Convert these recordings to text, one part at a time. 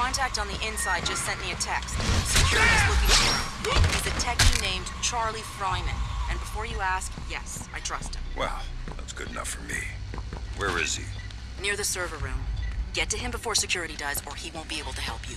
contact on the inside just sent me a text. Security's looking for him. He's a techie named Charlie Fryman. And before you ask, yes, I trust him. Well, that's good enough for me. Where is he? Near the server room. Get to him before security does, or he won't be able to help you.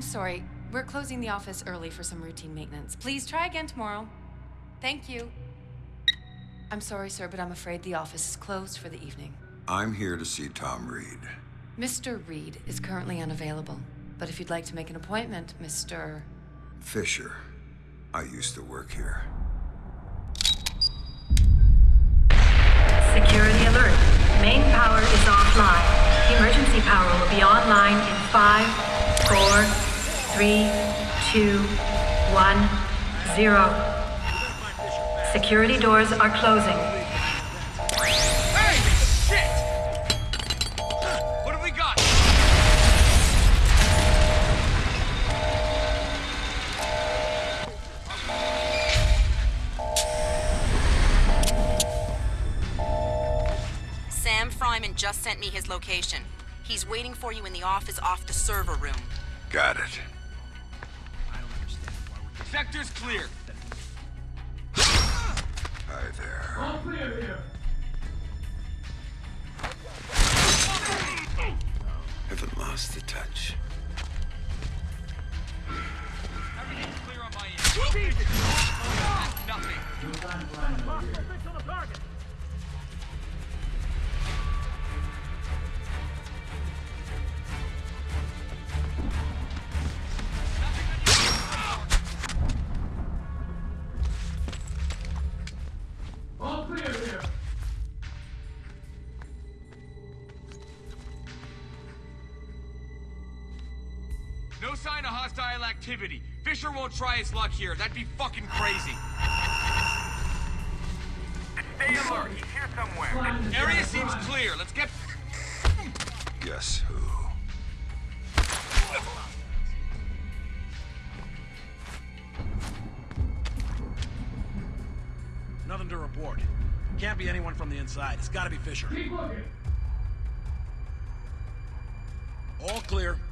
I'm sorry. We're closing the office early for some routine maintenance. Please try again tomorrow. Thank you. I'm sorry, sir, but I'm afraid the office is closed for the evening. I'm here to see Tom Reed. Mr. Reed is currently unavailable. But if you'd like to make an appointment, Mr. Fisher. I used to work here. Security alert. Main power is offline. Emergency power will be online in five, four, three, two, one, zero. Security doors are closing. Hey! Shit! What have we got? Sam Fryman just sent me his location. He's waiting for you in the office off the server room. Got it. Sector's clear. Hi there. All clear here. Haven't lost the touch. Everything's clear on my end. Nothing. Activity. Fisher won't try his luck here. That'd be fucking crazy. Stay alert. He's here somewhere. Area seems clear. Let's get... Guess who? Nothing to report. Can't be anyone from the inside. It's gotta be Fisher. All clear. Clear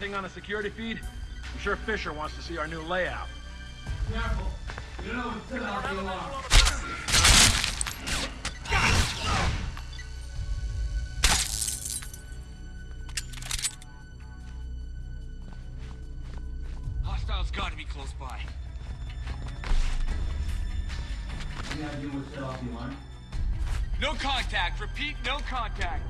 Anything on a security feed? I'm sure Fisher wants to see our new layout. Careful. You know it's set out the alarm. Hostiles gotta be close by. Any idea what set off the alarm? No contact. Repeat, no contact.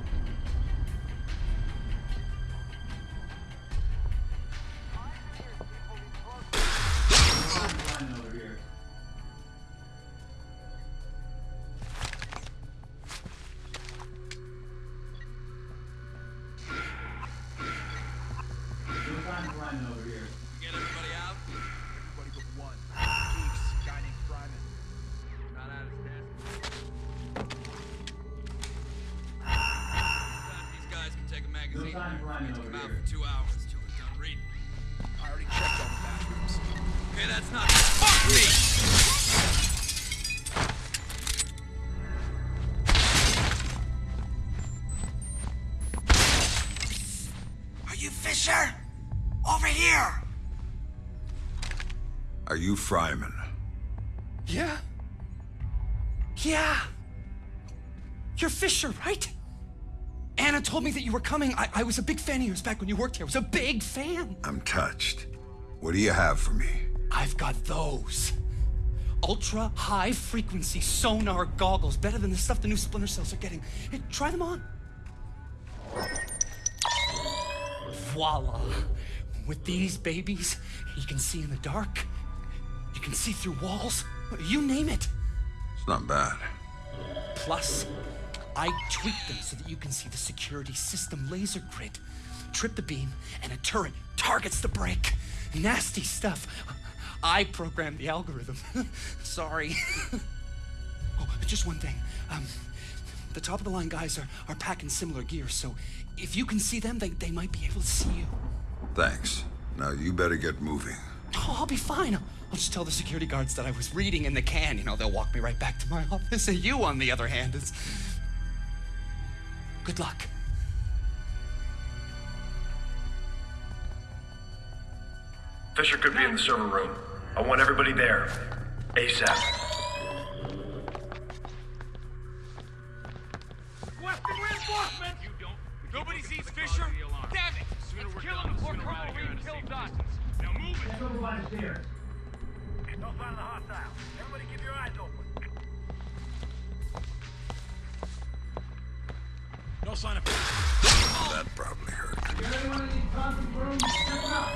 Magazine. sign of lining over out here. for two hours till they're done reading. I already checked all the bathrooms. Okay, that's not. Fuck me! Are you Fisher? Over here! Are you Fryman? Yeah. Yeah. You're Fisher, right? Anna told me that you were coming. I, I was a big fan of yours back when you worked here. I was a big fan. I'm touched. What do you have for me? I've got those. Ultra high frequency sonar goggles, better than the stuff the new splinter cells are getting. Hey, try them on. Voila. With these babies, you can see in the dark. You can see through walls. You name it. It's not bad. Plus, I tweaked them so that you can see the security system laser grid. Trip the beam, and a turret targets the break. Nasty stuff. I programmed the algorithm. Sorry. oh, just one thing. Um, the top of the line guys are, are packing similar gear, so if you can see them, they, they might be able to see you. Thanks. Now you better get moving. Oh, I'll be fine. I'll, I'll just tell the security guards that I was reading in the can. You know, they'll walk me right back to my office. And you, on the other hand, is. Good luck. Fisher could be in the server room. I want everybody there. ASAP. Requesting reinforcements! You don't. Nobody sees Fisher? Damn it! Let's kill him before Carl Reed kills us. Now move it. Get over by the stairs. No sign the hostile. Everybody keep No sign of... That probably hurt. Get anyone in these conference rooms? Check them out.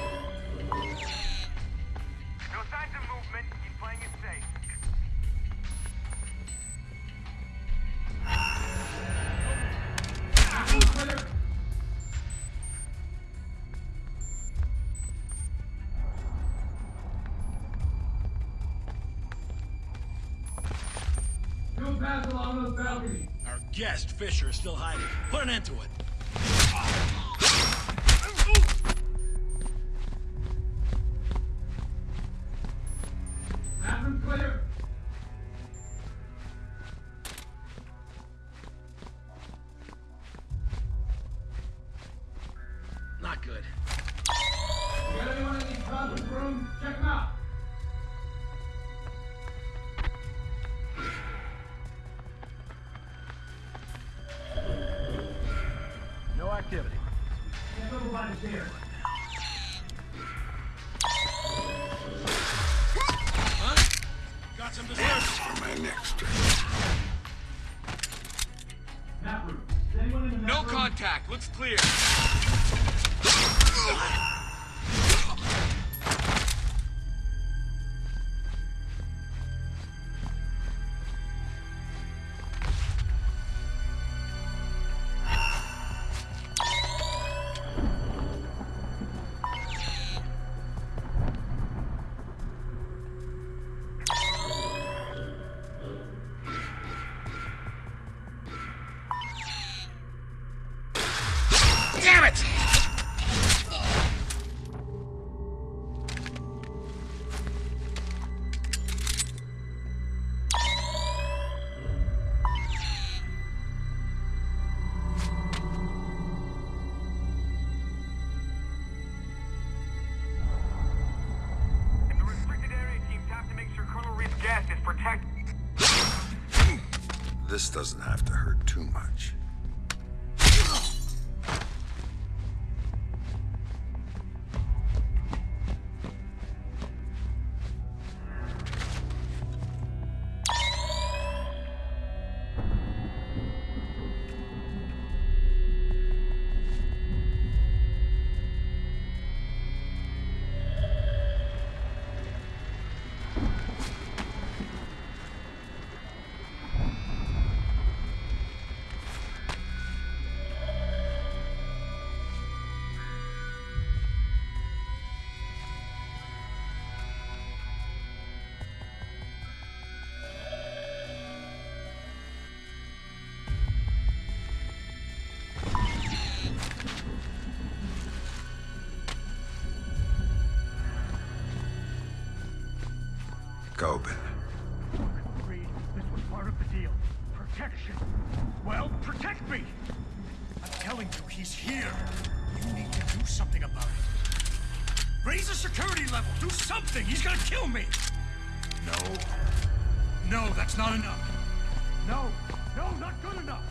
No signs of movement. Keep playing it safe. Two pass along those balconies. Guest, Fisher, is still hiding. Put an end to it. Not good. Get anyone in these conference rooms? Check them out. This doesn't have to hurt too much. Part of the deal. Protection. Well, protect me! I'm telling you, he's here. You need to do something about it. Raise the security level. Do something. He's gonna kill me. No. No, that's not enough. No, no, not good enough.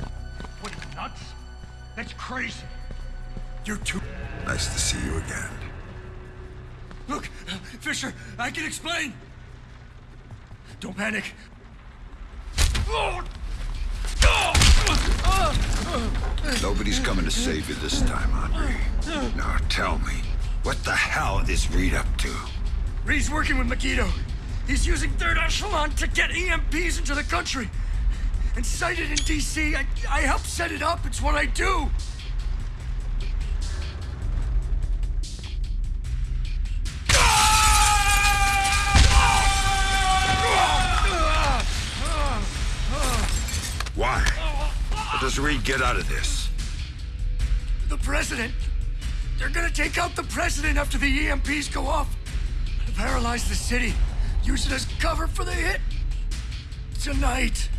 What, are you nuts? That's crazy. You're too... Nice to see you again. Look, Fisher, I can explain. Don't panic. Nobody's coming to save you this time, Andre. Now tell me, what the hell is Reed up to? Reed's working with Megiddo. He's using Third Echelon to get EMPs into the country. And sighted in D.C., I, I help set it up. It's what I do. Does Reed get out of this? The president. They're gonna take out the president after the EMPs go off. Paralyze the city. Use it as cover for the hit. Tonight.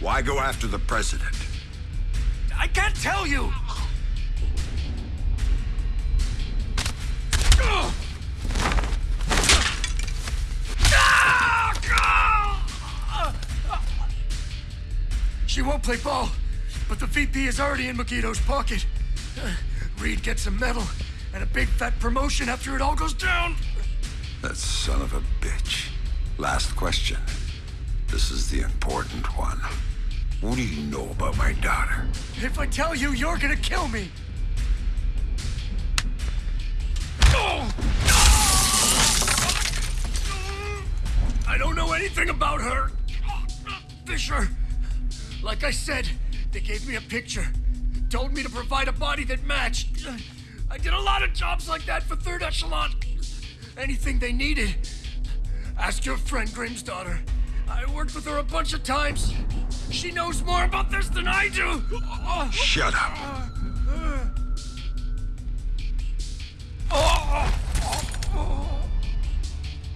Why go after the president? I can't tell you. She won't play ball, but the VP is already in Megiddo's pocket. Uh, Reed gets a medal and a big fat promotion after it all goes down. That son of a bitch. Last question. This is the important one. What do you know about my daughter? If I tell you, you're gonna kill me. I don't know anything about her. Fisher, like I said, they gave me a picture. Told me to provide a body that matched. I did a lot of jobs like that for Third Echelon. Anything they needed. Ask your friend Grimsdottir. I worked with her a bunch of times. She knows more about this than I do. Shut up.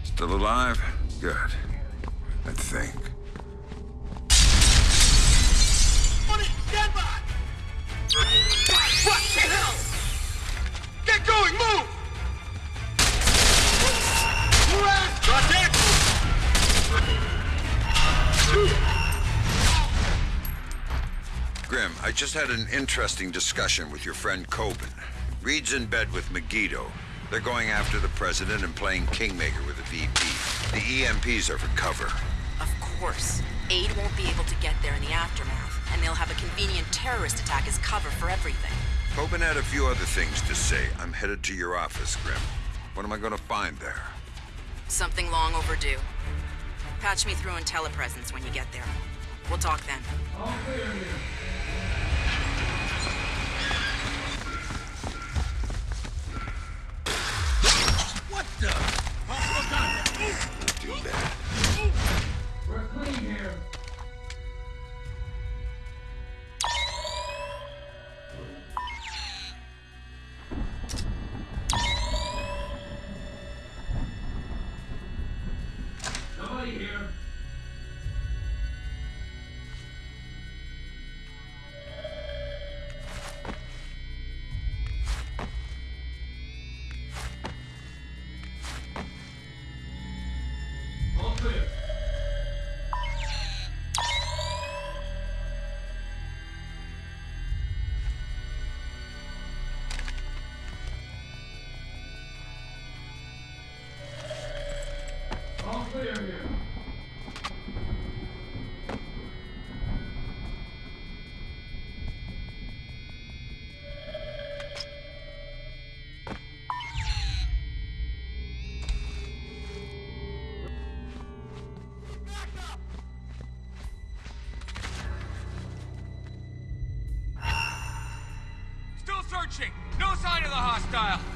Still alive? Good. I think. Grim, I just had an interesting discussion with your friend Kobin. Reed's in bed with Megiddo. They're going after the president and playing Kingmaker with the VP. The EMPs are for cover. Of course. Aid won't be able to get there in the aftermath, and they'll have a convenient terrorist attack as cover for everything. Kobin had a few other things to say. I'm headed to your office, Grim. What am I gonna find there? Something long overdue. Patch me through in telepresence when you get there. We'll talk then. All clear here. What the? Possible contact. Not the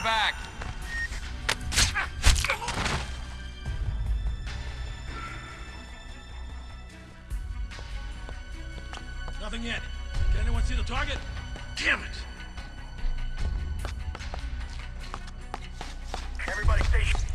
He back. Nothing yet. Can anyone see the target? Damn it! Everybody stay.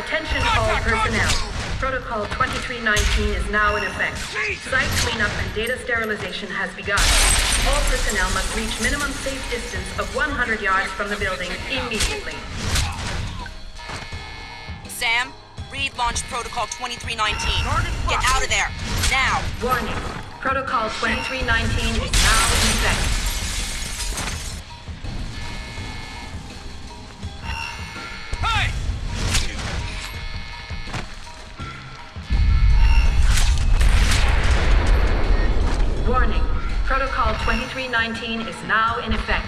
Attention all personnel. Protocol 2319 is now in effect. Site cleanup and data sterilization has begun. All personnel must reach minimum safe distance of 100 yards from the building immediately. Sam, Reed launched Protocol 2319. Get out of there. Now. Warning. Protocol 2319 is now in effect. 2019 is now in effect.